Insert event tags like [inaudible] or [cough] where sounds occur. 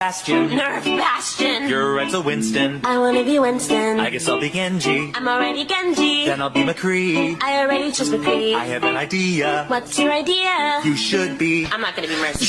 Bastion. [laughs] Nerf Bastion. You're right, so Winston. I wanna be Winston. I guess I'll be Genji. I'm already Genji. Then I'll be McCree. I already chose McCree. I have an idea. What's your idea? You should be. I'm not gonna be Mercy.